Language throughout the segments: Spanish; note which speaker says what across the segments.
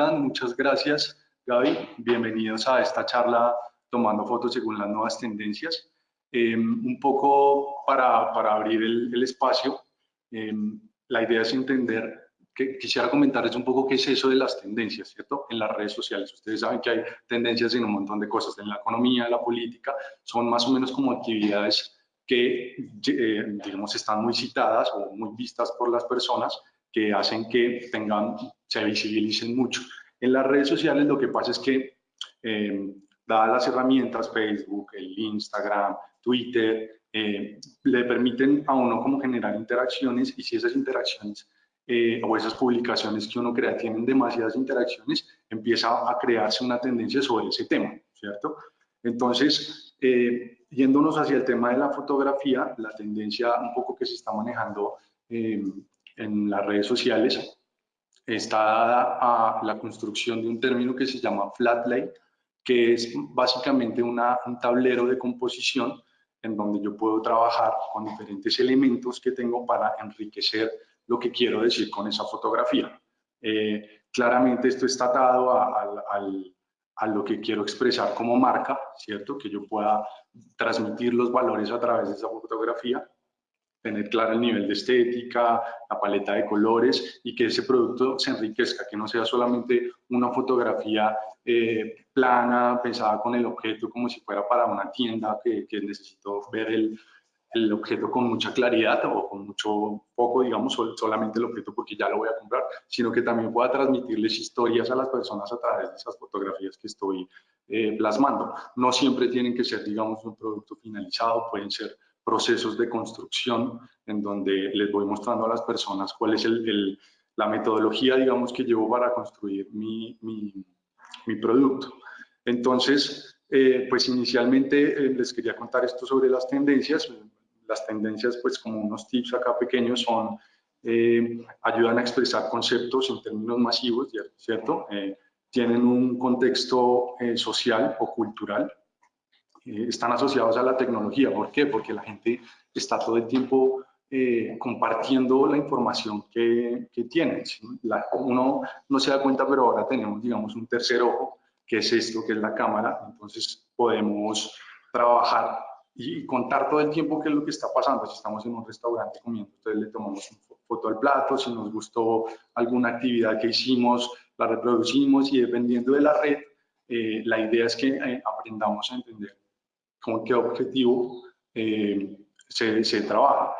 Speaker 1: están? Muchas gracias, Gaby. Bienvenidos a esta charla tomando fotos según las nuevas tendencias. Em, un poco para, para abrir el, el espacio, em, la idea es entender, quisiera comentarles un poco qué es eso de las tendencias, ¿cierto? En las redes sociales. Ustedes saben que hay tendencias en un montón de cosas, en la economía, en la política, son más o menos como actividades que, eh, digamos, están muy citadas o muy vistas por las personas que hacen que tengan, se visibilicen mucho. En las redes sociales lo que pasa es que, eh, dadas las herramientas, Facebook, el Instagram, Twitter, eh, le permiten a uno como generar interacciones y si esas interacciones eh, o esas publicaciones que uno crea tienen demasiadas interacciones, empieza a crearse una tendencia sobre ese tema, ¿cierto? Entonces, eh, yéndonos hacia el tema de la fotografía, la tendencia un poco que se está manejando eh, en las redes sociales está dada a la construcción de un término que se llama flat lay, que es básicamente una, un tablero de composición en donde yo puedo trabajar con diferentes elementos que tengo para enriquecer lo que quiero decir con esa fotografía. Eh, claramente esto está atado a, a, lo que quiero expresar como marca, ¿cierto? Que yo pueda transmitir los valores a través de esa fotografía, tener claro el nivel de estética, la paleta de colores y que ese producto se enriquezca, que no sea solamente una fotografía eh, plana, pensada con el objeto como si fuera para una tienda que, que necesito ver el, el, objeto con mucha claridad o con mucho poco, digamos, solamente el objeto porque ya lo voy a comprar, sino que también pueda transmitirles historias a las personas a través de esas fotografías que estoy eh, plasmando. No siempre tienen que ser, digamos, un producto finalizado, pueden ser procesos de construcción en donde les voy mostrando a las personas cuál es el, la metodología, digamos, que llevo para construir mi, mi, producto. Entonces, eh, pues inicialmente eh, les quería contar esto sobre las tendencias. Las tendencias, pues como unos tips acá pequeños, son, eh, ayudan a expresar conceptos en términos masivos, ¿cierto? tienen un contexto social o cultural, están asociados a la tecnología. ¿Por qué? Porque la gente está todo el tiempo compartiendo la información que, que tiene. uno no se da cuenta, pero ahora tenemos, digamos, un tercer ojo qué es esto, qué es la cámara, entonces podemos trabajar y contar todo el tiempo qué es lo que está pasando. Si estamos en un restaurante comiendo, entonces le tomamos una foto al plato, si nos gustó alguna actividad que hicimos, la reproducimos y dependiendo de la red, eh, la idea es que eh, aprendamos a entender con qué objetivo eh, se, se, trabaja,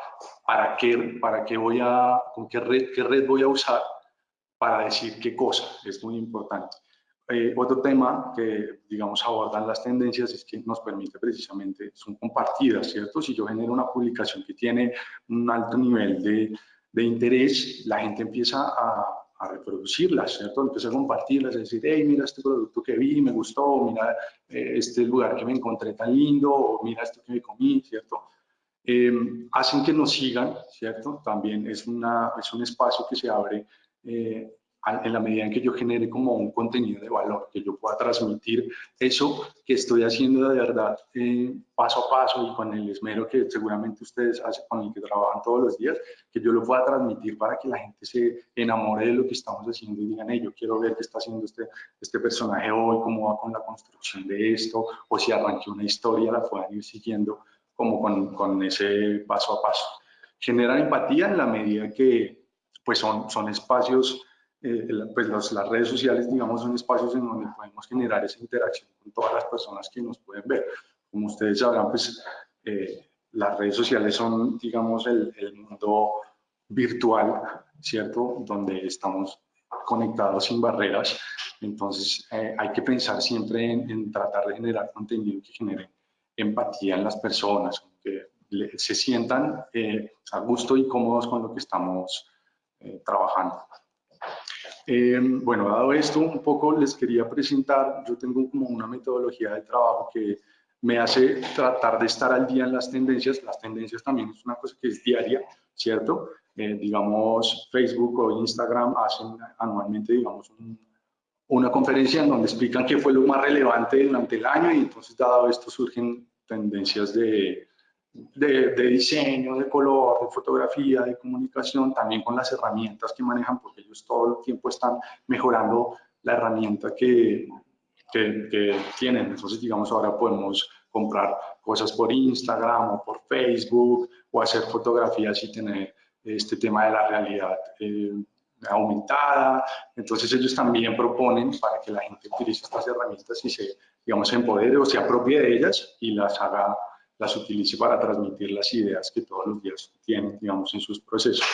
Speaker 1: para qué, para qué voy a, con qué red, qué red voy a usar para decir qué cosa, es muy importante. Eh, otro tema que, digamos, abordan las tendencias es que nos permite precisamente, son compartidas, ¿cierto? Si yo genero una publicación que tiene un alto nivel de, de interés, la gente empieza a, a, reproducirlas, ¿cierto? Empieza a compartirlas, a decir, hey, mira este producto que vi, me gustó, mira eh, este lugar que me encontré tan lindo, o mira esto que me comí, ¿cierto? Eh, hacen que nos sigan, ¿cierto? También es, una, es un espacio que se abre eh, en la medida en que yo genere como un contenido de valor, que yo pueda transmitir eso que estoy haciendo de verdad eh, paso a paso y con el esmero que seguramente ustedes hacen, con el que trabajan todos los días, que yo lo pueda transmitir para que la gente se enamore de lo que estamos haciendo y digan, hey, yo quiero ver qué está haciendo este, este personaje hoy, cómo va con la construcción de esto, o si arranqué una historia, la puedan ir siguiendo como con, con ese paso a paso. Genera empatía en la medida que pues son, son espacios eh, pues las redes sociales, digamos, son espacios en donde podemos generar esa interacción con todas las personas que nos pueden ver. Como ustedes sabrán, pues eh, las redes sociales son, digamos, el, el, mundo virtual, ¿cierto? Donde estamos conectados sin barreras. Entonces, eh, hay que pensar siempre en, en, tratar de generar contenido que genere empatía en las personas, que se sientan a gusto y cómodos con lo que estamos trabajando. Eh, bueno, dado esto, un poco les quería presentar, yo tengo como una metodología de trabajo que me hace tratar de estar al día en las tendencias. Las tendencias también es una cosa que es diaria, ¿cierto? Eh, digamos, Facebook o Instagram hacen anualmente, digamos, una conferencia en donde explican qué fue lo más relevante durante el año y entonces, dado esto, surgen tendencias de, de, diseño, de color, de fotografía, de comunicación, también con las herramientas que manejan, porque ellos todo el tiempo están mejorando la herramienta que, que, tienen. Entonces, digamos, ahora podemos comprar cosas por Instagram o por Facebook o hacer fotografías y tener este tema de la realidad eh, aumentada. Entonces ellos también proponen para que la gente utilice estas herramientas y se, digamos, empodere o se apropie de ellas y las haga las utilice para transmitir las ideas que todos los días tienen, digamos, en sus procesos.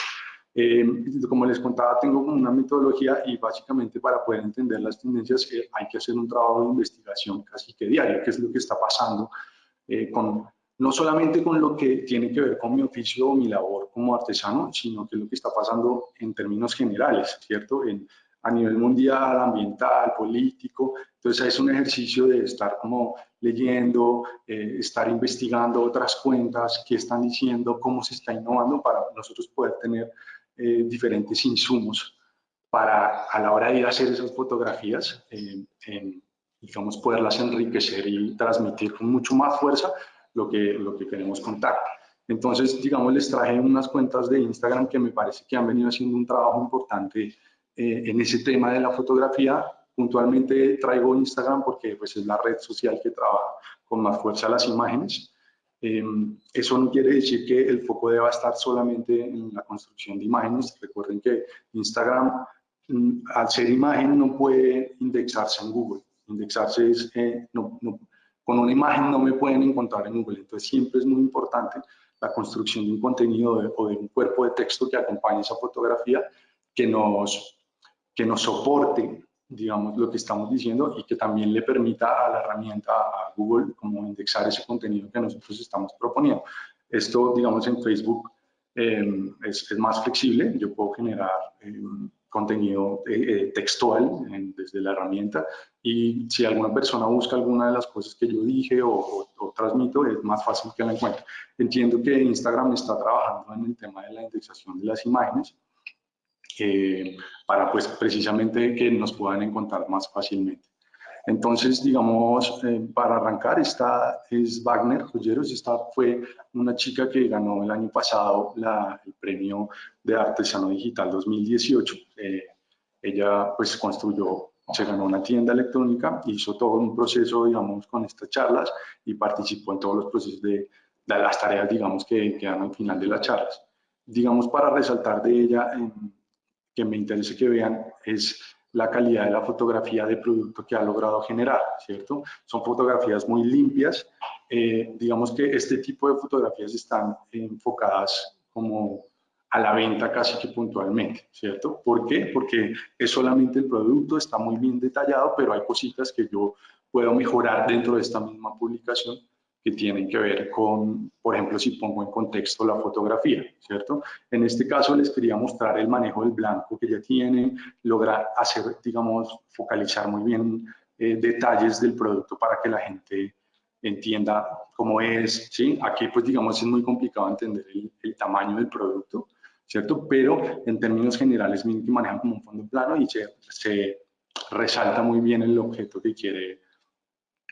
Speaker 1: Eh, como les contaba, tengo una metodología y básicamente para poder entender las tendencias eh, hay que hacer un trabajo de investigación casi que diario, que es lo que está pasando eh, con, no solamente con lo que tiene que ver con mi oficio o mi labor como artesano, sino que es lo que está pasando en términos generales, ¿cierto? En, a nivel mundial, ambiental, político. Entonces es un ejercicio de estar como leyendo, eh, estar investigando otras cuentas, qué están diciendo, cómo se está innovando para nosotros poder tener eh, diferentes insumos para a la hora de ir a hacer esas fotografías, eh, digamos, poderlas enriquecer y transmitir con mucho más fuerza lo que, lo que queremos contar. Entonces, digamos, les traje unas cuentas de Instagram que me parece que han venido haciendo un trabajo importante eh, en ese tema de la fotografía. Puntualmente traigo Instagram porque pues, es la red social que trabaja con más fuerza las imágenes. Em, eso no quiere decir que el foco deba estar solamente en la construcción de imágenes. Recuerden que Instagram, mm, al ser imagen, no puede indexarse en Google. Indexarse es, eh, no, con una imagen no me pueden encontrar en Google. Entonces siempre es muy importante la construcción de un contenido o de un cuerpo de texto que acompañe esa fotografía que nos que nos soporte, digamos, lo que estamos diciendo y que también le permita a la herramienta, a Google, como indexar ese contenido que nosotros estamos proponiendo. Esto, digamos, en Facebook em, es, más flexible. Yo puedo generar em, contenido eh, eh, textual desde la herramienta y si alguna persona busca alguna de las cosas que yo dije o, o, transmito, es más fácil que la encuentre. Entiendo que Instagram está trabajando en el tema de la indexación de las imágenes eh, para pues precisamente que nos puedan encontrar más fácilmente. Entonces, digamos, eh, para arrancar, esta es Wagner Joyeros, esta fue una chica que ganó el año pasado la, el premio de Artesano Digital 2018. Eh, ella pues construyó, se ganó una tienda electrónica, hizo todo un proceso, digamos, con estas charlas y participó en todos los procesos de, de las tareas, digamos, que quedan al final de las charlas. Digamos, para resaltar de ella, en, que me interesa que vean es la calidad de la fotografía de producto que ha logrado generar, ¿cierto? Son fotografías muy limpias. Eh, digamos que este tipo de fotografías están enfocadas como a la venta casi que puntualmente, ¿cierto? ¿Por qué? Porque es solamente el producto, está muy bien detallado, pero hay cositas que yo puedo mejorar dentro de esta misma publicación que tienen que ver con, por ejemplo, si pongo en contexto la fotografía, ¿cierto? En este caso les quería mostrar el manejo del blanco que ya tiene, lograr hacer, digamos, focalizar muy bien eh, detalles del producto para que la gente entienda cómo es, ¿sí? Aquí, pues, digamos, es muy complicado entender el, tamaño del producto, ¿cierto? Pero en términos generales, miren que manejan como un fondo plano y se, se resalta muy bien el objeto que quiere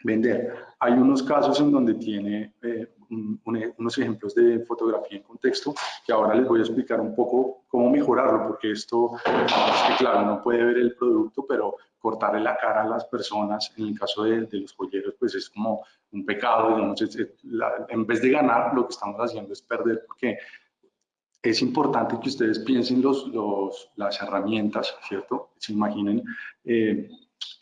Speaker 1: vender. Hay unos casos en donde tiene eh, unos ejemplos de fotografía en contexto que ahora les voy a explicar un poco cómo mejorarlo, porque esto, es que claro, no puede ver el producto, pero cortarle la cara a las personas, en el caso de, los joyeros, pues es como un pecado, digamos, en vez de ganar, lo que estamos haciendo es perder, porque es importante que ustedes piensen los, los, las herramientas, ¿cierto? Se imaginen eh,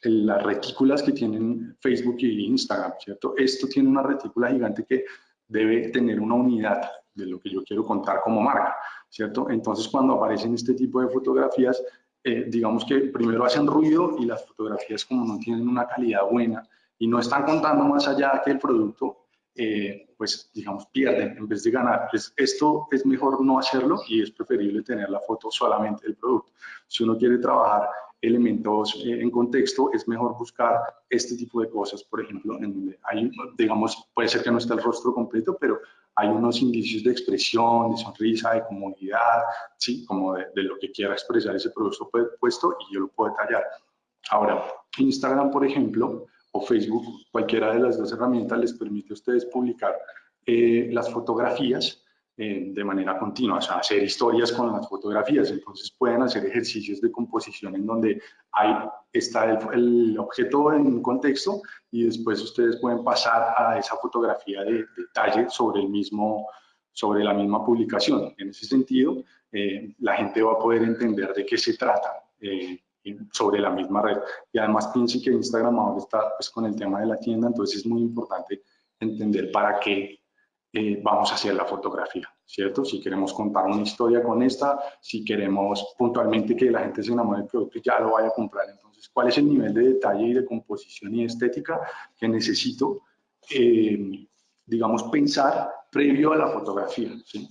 Speaker 1: las retículas que tienen Facebook y Instagram, ¿cierto? Esto tiene una retícula gigante que debe tener una unidad de lo que yo quiero contar como marca, ¿cierto? Entonces, cuando aparecen este tipo de fotografías, eh, digamos que primero hacen ruido y las fotografías como no tienen una calidad buena y no están contando más allá que el producto, eh, pues digamos pierden en vez de ganar. esto es mejor no hacerlo y es preferible tener la foto solamente del producto. Si uno quiere trabajar elementos eh, en contexto, es mejor buscar este tipo de cosas, por ejemplo, en donde hay, digamos, puede ser que no esté el rostro completo, pero hay unos indicios de expresión, de sonrisa, de comodidad, ¿sí? como de, lo que quiera expresar ese producto puesto y yo lo puedo detallar. Ahora, Instagram, por ejemplo, o Facebook, cualquiera de las dos herramientas les permite a ustedes publicar eh, las fotografías eh, de manera continua, o sea, hacer historias con las fotografías. Entonces pueden hacer ejercicios de composición en donde hay, está el, objeto en un contexto y después ustedes pueden pasar a esa fotografía de detalle sobre, el mismo, sobre la misma publicación. En ese sentido, eh, la gente va a poder entender de qué se trata eh, sobre la misma red. Y además piensen que Instagram ahora está pues, con el tema de la tienda, entonces es muy importante entender para qué eh, vamos a hacer la fotografía, ¿cierto? Si queremos contar una historia con esta, si queremos puntualmente que la gente se enamore del producto y ya lo vaya a comprar. Entonces, ¿cuál es el nivel de detalle y de composición y estética que necesito, eh, digamos, pensar previo a la fotografía? ¿sí?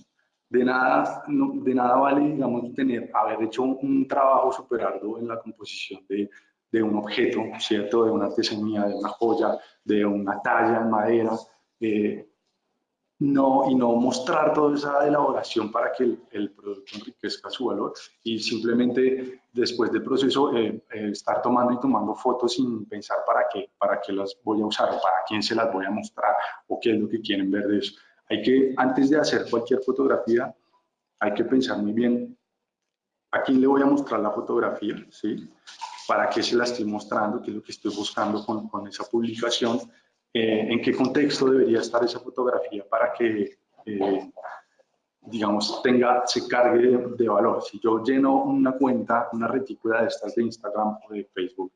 Speaker 1: De nada, de nada vale, digamos, tener, haber hecho un, trabajo super arduo en la composición de, de un objeto, ¿cierto? De una artesanía, de una joya, de una talla en madera, eh, no, y no mostrar toda esa elaboración para que el, producto enriquezca su valor y simplemente después del proceso eh, eh, estar tomando y tomando fotos sin pensar para qué, para qué las voy a usar o para quién se las voy a mostrar o qué es lo que quieren ver de eso. Hay que, antes de hacer cualquier fotografía, hay que pensar muy bien a quién le voy a mostrar la fotografía, ¿sí? para qué se la estoy mostrando, qué es lo que estoy buscando con, con esa publicación eh, en qué contexto debería estar esa fotografía para que, eh, digamos, tenga, se cargue de, valor. Si yo lleno una cuenta, una retícula de estas de Instagram o de Facebook,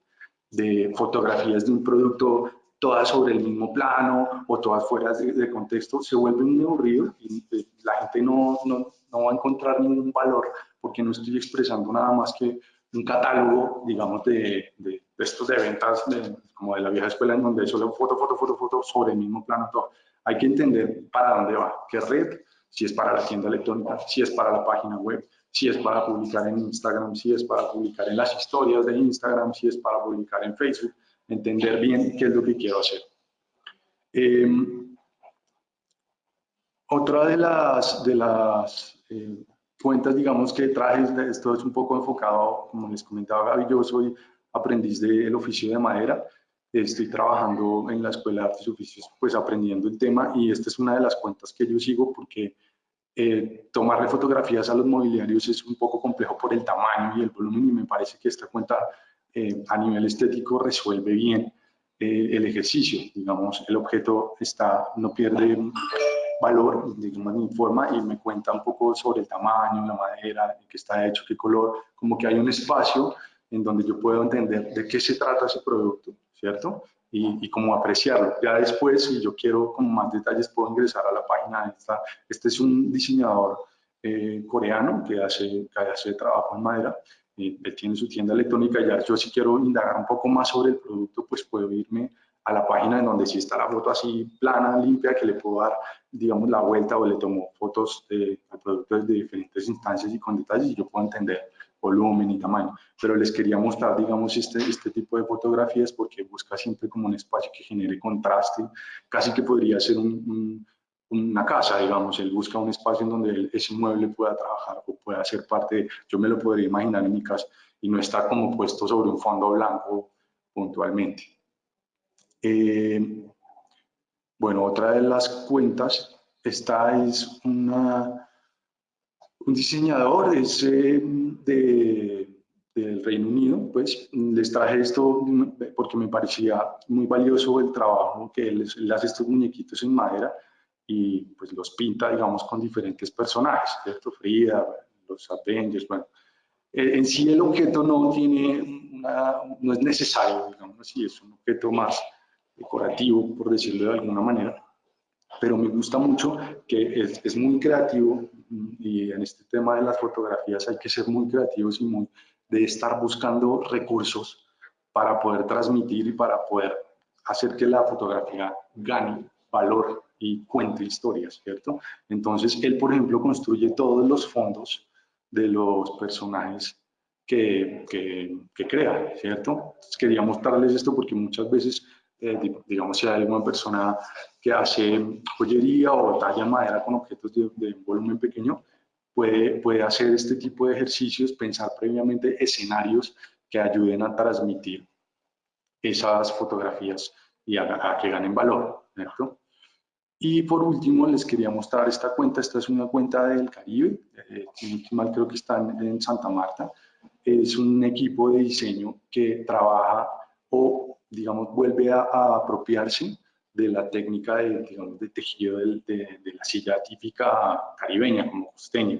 Speaker 1: de fotografías de un producto, todas sobre el mismo plano o todas fuera de, contexto, se vuelve muy aburrido y eh, la gente no, no, no va a encontrar ningún valor porque no estoy expresando nada más que un catálogo, digamos, de, de, estos de ventas como de la vieja escuela, en donde solo foto, foto, foto, foto sobre el mismo plano, todo. Hay que entender para dónde va, qué red, si es para la tienda electrónica, si es para la página web, si es para publicar en Instagram, si es para publicar en las historias de Instagram, si es para publicar en Facebook, entender bien qué es lo que quiero hacer. Em, otra de las, de las eh, cuentas, digamos, que traje, esto es un poco enfocado, como les comentaba Gaby, yo soy aprendiz del oficio de madera, estoy trabajando en la Escuela de Artes y Oficios, pues aprendiendo el tema y esta es una de las cuentas que yo sigo porque eh, tomarle fotografías a los mobiliarios es un poco complejo por el tamaño y el volumen y me parece que esta cuenta eh, a nivel estético resuelve bien eh, el ejercicio, digamos, el objeto está, no pierde valor, digamos, me informa y me cuenta un poco sobre el tamaño, la madera, de qué está hecho, qué color, como que hay un espacio en donde yo puedo entender de qué se trata ese producto, ¿cierto? Y, y cómo apreciarlo. Ya después, si yo quiero como más detalles, puedo ingresar a la página esta. Este es un diseñador eh, coreano que hace, que hace trabajo en madera. Eh, él tiene su tienda electrónica. Ya yo si quiero indagar un poco más sobre el producto, pues puedo irme a la página en donde sí está la foto así plana, limpia, que le puedo dar, digamos, la vuelta o le tomo fotos de, productos de diferentes instancias y con detalles y yo puedo entender volumen y tamaño. Pero les quería mostrar, digamos, este, este tipo de fotografías porque busca siempre como un espacio que genere contraste, casi que podría ser una casa, digamos, él busca un espacio en donde ese mueble pueda trabajar o pueda ser parte, yo me lo podría imaginar en mi casa y no estar como puesto sobre un fondo blanco puntualmente. Eh, bueno, otra de las cuentas, esta es una, un diseñador es, eh, de, del Reino Unido, pues les traje esto porque me parecía muy valioso el trabajo que él, hace estos muñequitos en madera y pues los pinta, digamos, con diferentes personajes, ¿cierto? Frida, los Avengers, bueno. En sí el objeto no tiene una, no es necesario, digamos así, es un objeto más decorativo, por decirlo de alguna manera, pero me gusta mucho que es, es, muy creativo y en este tema de las fotografías hay que ser muy creativos y muy de estar buscando recursos para poder transmitir y para poder hacer que la fotografía gane valor y cuente historias, ¿cierto? Entonces, él, por ejemplo, construye todos los fondos de los personajes que, que, que crea, ¿cierto? Quería mostrarles esto porque muchas veces eh, digamos, si hay alguna persona que hace joyería o talla madera con objetos de, volumen pequeño, puede, puede hacer este tipo de ejercicios, pensar previamente escenarios que ayuden a transmitir esas fotografías y a, que ganen valor, ¿cierto? Y por último, les quería mostrar esta cuenta. Esta es una cuenta del Caribe, eh, creo que está en, Santa Marta. Es un equipo de diseño que trabaja o, digamos, vuelve a, apropiarse de la técnica de, digamos, de tejido de, de, la silla típica caribeña, como costeña.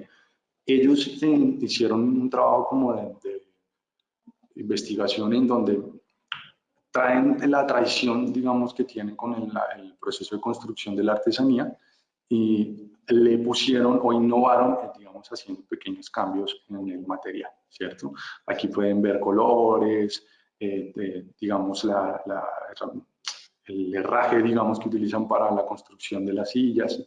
Speaker 1: Ellos eh, hicieron un trabajo como de, investigación en donde traen la tradición, digamos, que tienen con el, proceso de construcción de la artesanía y le pusieron o innovaron, eh, digamos, haciendo pequeños cambios en el material, ¿cierto? Aquí pueden ver colores, eh, digamos, la, el herraje, digamos, que utilizan para la construcción de las sillas.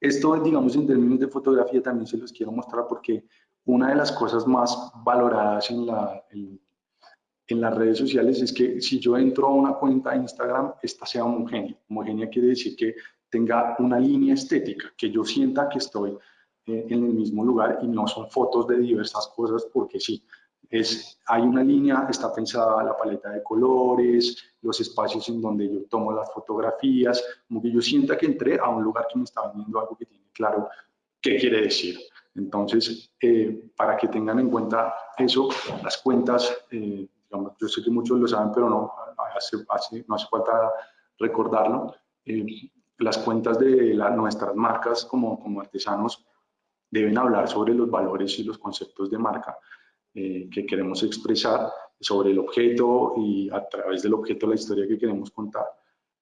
Speaker 1: Esto, digamos, en términos de fotografía también se los quiero mostrar porque una de las cosas más valoradas en la, en las redes sociales es que si yo entro a una cuenta de Instagram, esta sea homogénea. Homogénea quiere decir que tenga una línea estética, que yo sienta que estoy eh, en el mismo lugar y no son fotos de diversas cosas porque sí. Es, hay una línea, está pensada la paleta de colores, los espacios en donde yo tomo las fotografías, como que yo sienta que entré a un lugar que me está vendiendo algo que tiene claro qué quiere decir. Entonces, eh, para que tengan en cuenta eso, las cuentas eh, yo sé que muchos lo saben, pero no hace, no hace falta recordarlo. Eh, las cuentas de nuestras marcas como, como artesanos deben hablar sobre los valores y los conceptos de marca eh, que queremos expresar, sobre el objeto y a través del objeto la historia que queremos contar.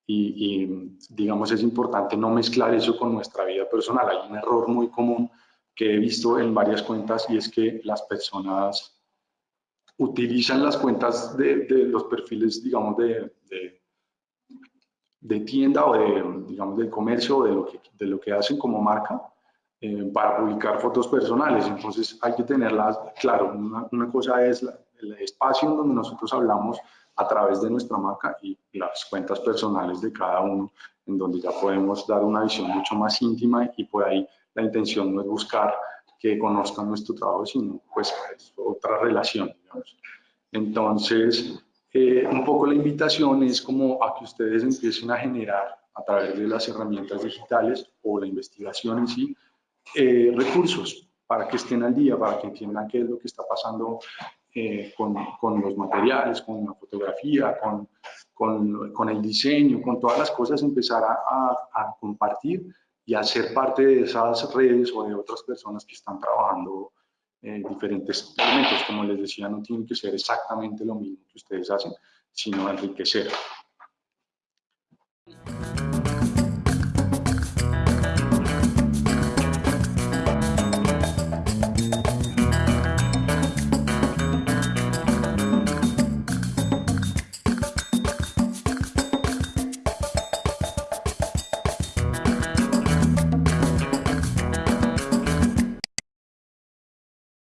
Speaker 1: Y, y, digamos es importante no mezclar eso con nuestra vida personal. Hay un error muy común que he visto en varias cuentas y es que las personas utilizan las cuentas de, los perfiles, digamos, de, de, tienda o de, digamos, del comercio o de lo que, de lo que hacen como marca eh, para publicar fotos personales. Entonces hay que tenerlas, claro, una, cosa es el espacio en donde nosotros hablamos a través de nuestra marca y las cuentas personales de cada uno, en donde ya podemos dar una visión mucho más íntima y por ahí la intención no es buscar que conozcan nuestro trabajo, sino pues otra relación, digamos. Entonces, eh, un poco la invitación es como a que ustedes empiecen a generar a través de las herramientas digitales o la investigación en sí, eh, recursos para que estén al día, para que entiendan qué es lo que está pasando eh, con, con, los materiales, con la fotografía, con, con, con, el diseño, con todas las cosas, empezar a, a compartir y hacer parte de esas redes o de otras personas que están trabajando eh, diferentes elementos. Como les decía, no tienen que ser exactamente lo mismo que ustedes hacen, sino enriquecer.